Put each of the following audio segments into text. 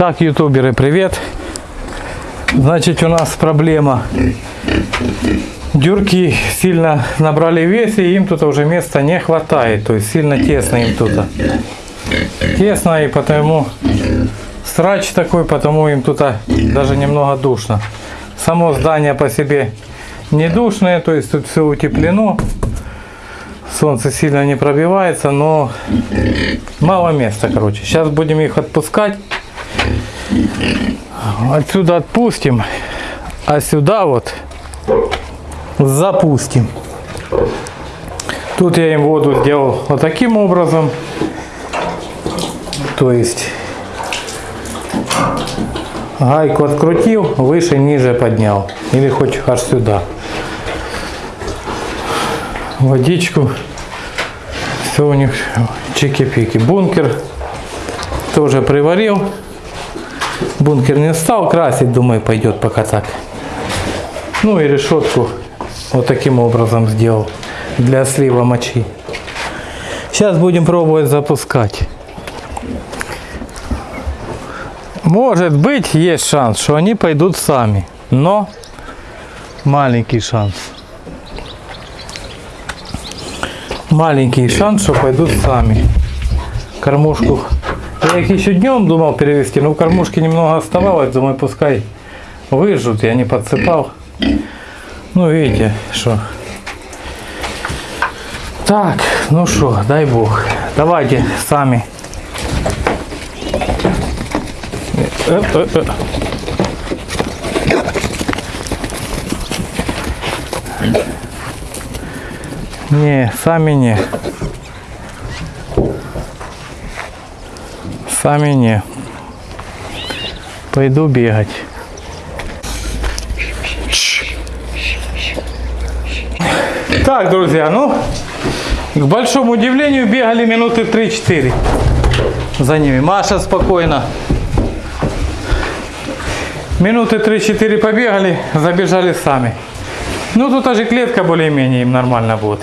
Так, ютуберы, привет. Значит, у нас проблема. Дюрки сильно набрали вес, и им тут уже места не хватает. То есть сильно тесно им тут. Тесно, и потому срач такой, потому им тут даже немного душно. Само здание по себе не душное, то есть тут все утеплено. Солнце сильно не пробивается, но мало места, короче. Сейчас будем их отпускать. Отсюда отпустим, а сюда вот запустим. Тут я им воду сделал вот таким образом. То есть гайку открутил, выше, ниже поднял. Или хоть аж сюда. Водичку. Все у них чики-пики. Бункер тоже приварил. Бункер не стал красить, думаю, пойдет пока так. Ну и решетку вот таким образом сделал для слива мочи. Сейчас будем пробовать запускать. Может быть, есть шанс, что они пойдут сами. Но маленький шанс. Маленький шанс, что пойдут сами. Кормушку. Я их еще днем думал перевести, но в кормушке немного оставалось. Думаю, пускай выжжут. Я не подсыпал. Ну, видите, что. Так, ну что, дай бог. Давайте сами. Не, сами не. Сами не. Пойду бегать. Так, друзья, ну, к большому удивлению, бегали минуты 3-4 за ними. Маша спокойно. Минуты 3-4 побегали, забежали сами. Ну, тут даже клетка более-менее им нормально будет.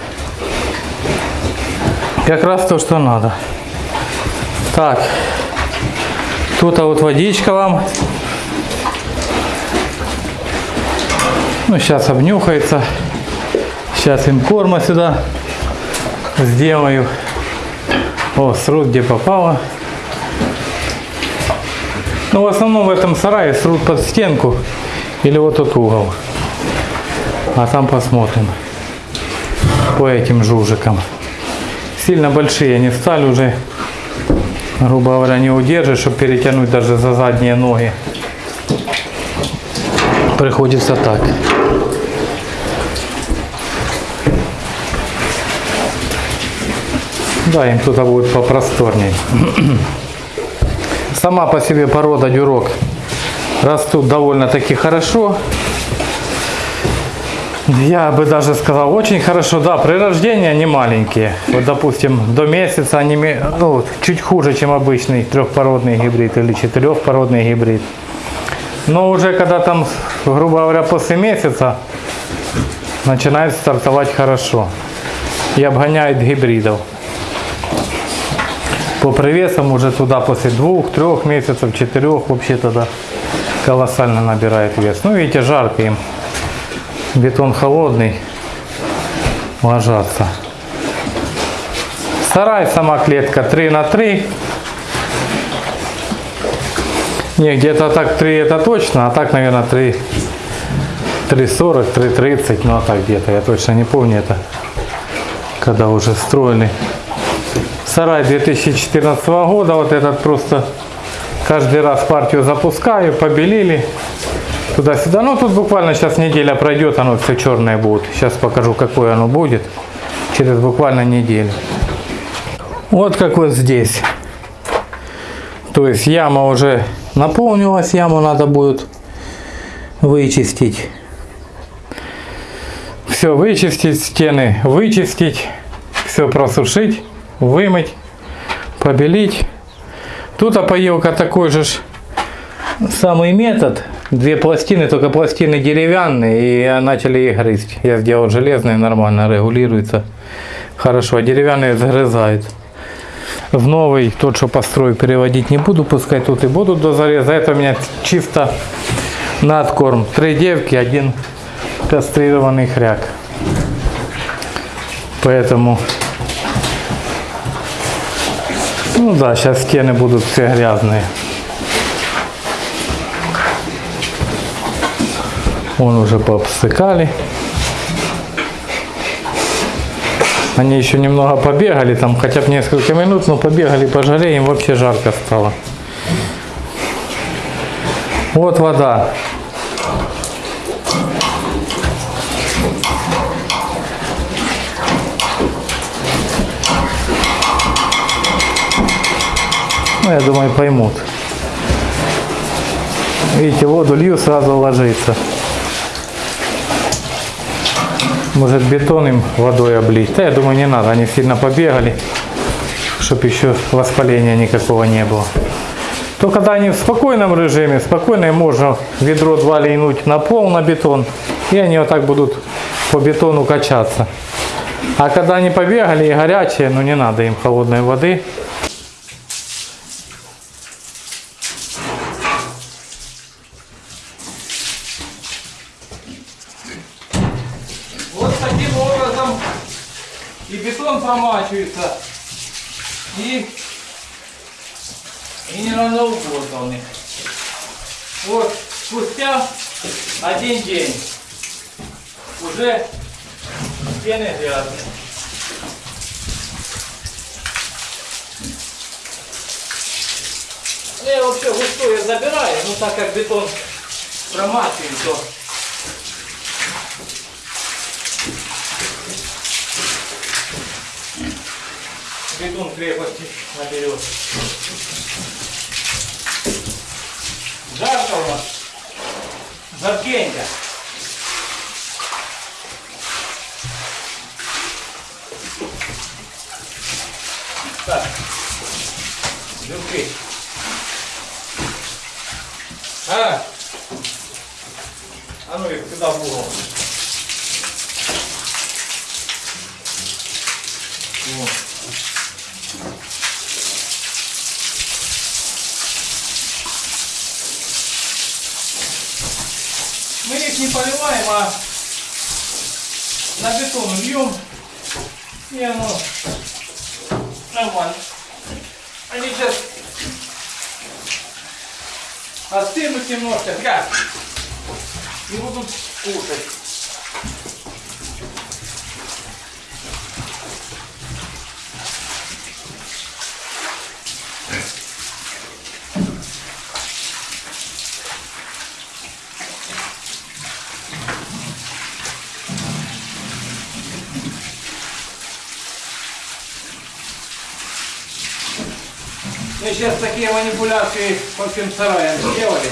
Как раз то, что надо. Так. Тут а вот водичка вам. Ну, сейчас обнюхается. Сейчас им корма сюда сделаю. О, срут где попало. Ну, в основном в этом сарае срут под стенку или вот тот угол. А там посмотрим по этим жужикам. Сильно большие они стали уже, грубо говоря, не удержишь, чтобы перетянуть даже за задние ноги. Приходится так. Да, им туда будет попросторней. Сама по себе порода дюрок растут довольно-таки хорошо. Я бы даже сказал, очень хорошо, да, при рождении они маленькие. Вот, допустим, до месяца они ну, чуть хуже, чем обычный трехпородный гибрид или четырехпородный гибрид. Но уже когда там, грубо говоря, после месяца начинает стартовать хорошо и обгоняет гибридов. По привесам уже туда после двух, трех месяцев, четырех вообще тогда колоссально набирает вес. Ну видите, жарко им бетон холодный, ложатся. Сарай, сама клетка 3 на 3. Не, где-то так 3 это точно, а так, наверное, 3, 3.40, 3.30, ну а так где-то, я точно не помню это, когда уже строили. Сарай 2014 года, вот этот просто каждый раз партию запускаю, побелили, туда-сюда. Ну, тут буквально сейчас неделя пройдет, оно все черное будет. Сейчас покажу, какое оно будет через буквально неделю. Вот как вот здесь. То есть яма уже наполнилась, яму надо будет вычистить. Все вычистить, стены вычистить, все просушить, вымыть, побелить. Тут опоилка такой же самый метод. Две пластины, только пластины деревянные, и начали их грызть. Я сделал железные, нормально регулируется. Хорошо, а деревянные загрызают. в новый, тот, что построю, переводить не буду, пускай тут и будут до зареза. Это у меня чисто на откорм. Три девки, один кастрированный хряк. Поэтому, ну да, сейчас стены будут все грязные. Вон уже пообстыкали. Они еще немного побегали, там хотя бы несколько минут, но побегали по жаре, им вообще жарко стало. Вот вода. Ну, я думаю, поймут. Видите, воду лью, сразу ложится. Может бетон им водой облить? Да, я думаю, не надо. Они сильно побегали, чтобы еще воспаления никакого не было. То когда они в спокойном режиме, спокойно можно ведро два лейнуть на пол, на бетон, и они вот так будут по бетону качаться. А когда они побегали и горячие, ну не надо им холодной воды. Вот таким образом и бетон промачивается, и, и не равноугодно у них. Вот спустя один день уже стены грязные. Ну, Я вообще густое забираю, но так как бетон промачиваем, то бетон крепости наберет. Жарко у нас. Жаркенько. Так. Люки. А. А ну их сюда в угол. Вот. Не поливаем, а на бетон льем. И оно нормально. Они сейчас остынут немножко, грязь. И будут кушать. Сейчас такие манипуляции по всем сараям сделали.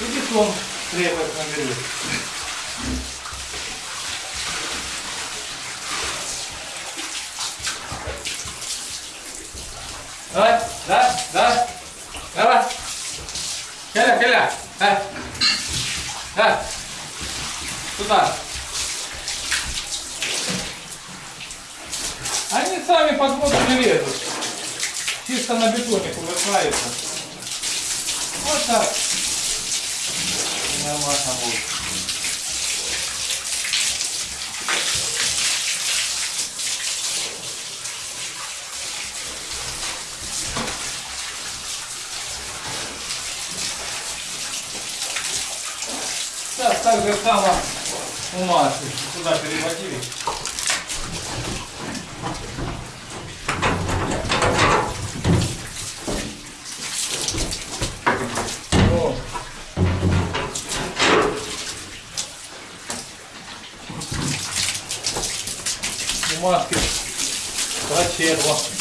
И бетон крепость наберет. Давай, да, да, давай. Келя, келя, да, да, туда. Они сами под воду не лезут. Чисто на бетоне кувыркаются. Вот так. Нормально будет. Сейчас так же само у Маши. Сюда переводили. О. У Машки прочерла.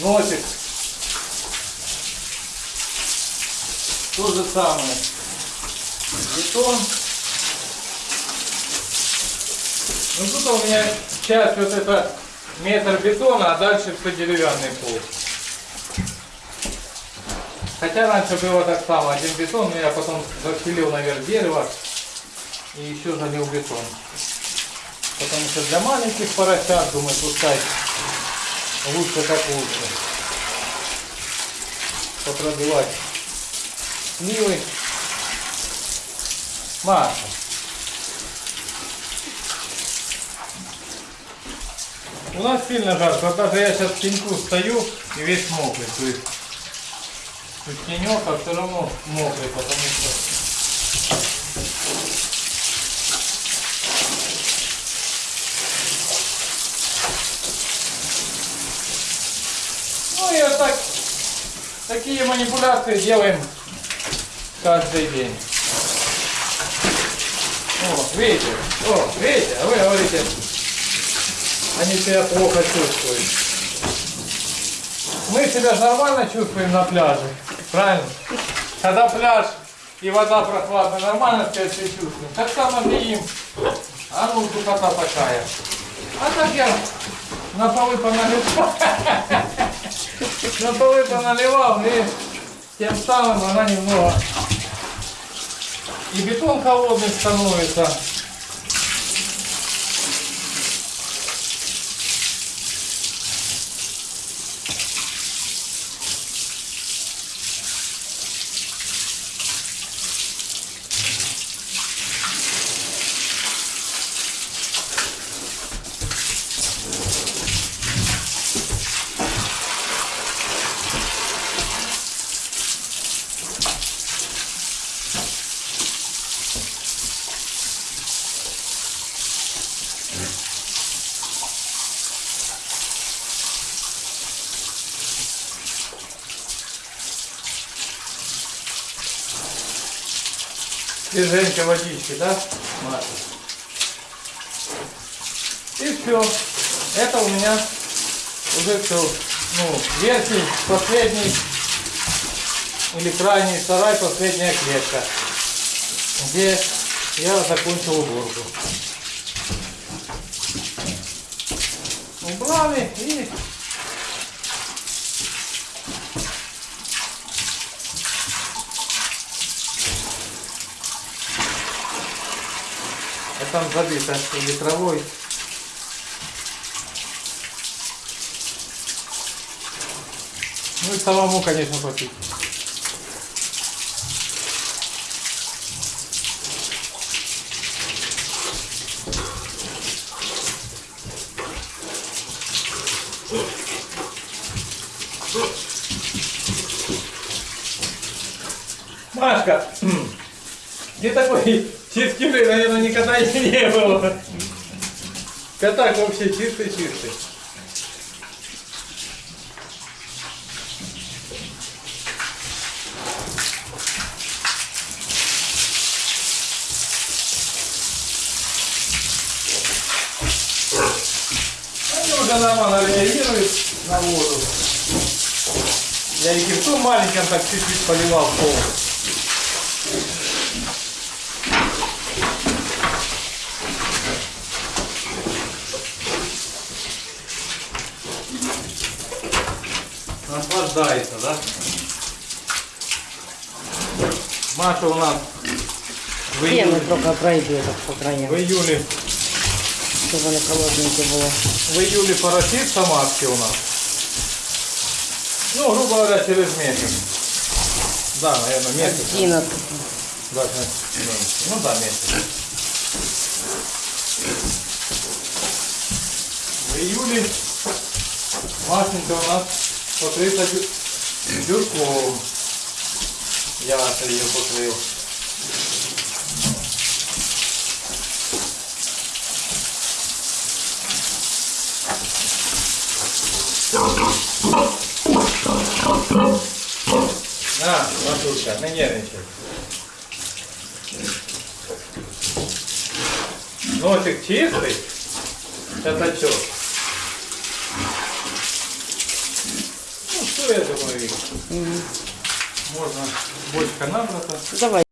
Носик. То же самое. Бетон. Ну тут у меня часть вот это метр бетона, а дальше все деревянный пол. Хотя раньше было так само, один бетон, но я потом зафилил наверх дерево и еще залил бетон. Потому что для маленьких поросят, думаю, пускай лучше как лучше. Попробовать сливы. Маша. У нас сильно жарко. Вот даже я сейчас в теньку стою и весь мокрый. То есть тут тенек, а все равно мокрый, потому что Ну и вот так, такие манипуляции делаем каждый день. О, видите, о, видите, а вы говорите, они себя плохо чувствуют. Мы себя же нормально чувствуем на пляже, правильно? Когда пляж и вода прохладная, нормально себя себя чувствуем. Так само и им. А ну, духота такая. А так я на полы поналивал. На полы поналивал и тем самым она немного и бетон холодный становится. Свеженькой водички, да? Маша? И все. Это у меня уже все. Ну, верхний, последний или крайний сарай, последняя клетка, где я закончил уборку. Убрали и там забито или травой. Ну и самому, конечно, попить. Машка, где такой чистюли, наверное, никогда и не было. Пятак вообще чистый-чистый. Они уже нормально реагируют на воду. Я и кирту маленьким так чуть-чуть поливал пол. Наслаждается, да? Маша у нас в июле, только пройдет по краям, в июле, чтобы вони холодненькі було. в июле поросится матки у нас. Ну, грубо говоря, через месяц. Да, наверное, месяц. 11. Да, да. Ну да, месяц. В июле Машенька у нас дю- дюрком. Я ее покрыл. На, Машушка, не нервничай. Носик чистый? Это что? все, я думаю, можно бочка набрата. Давай.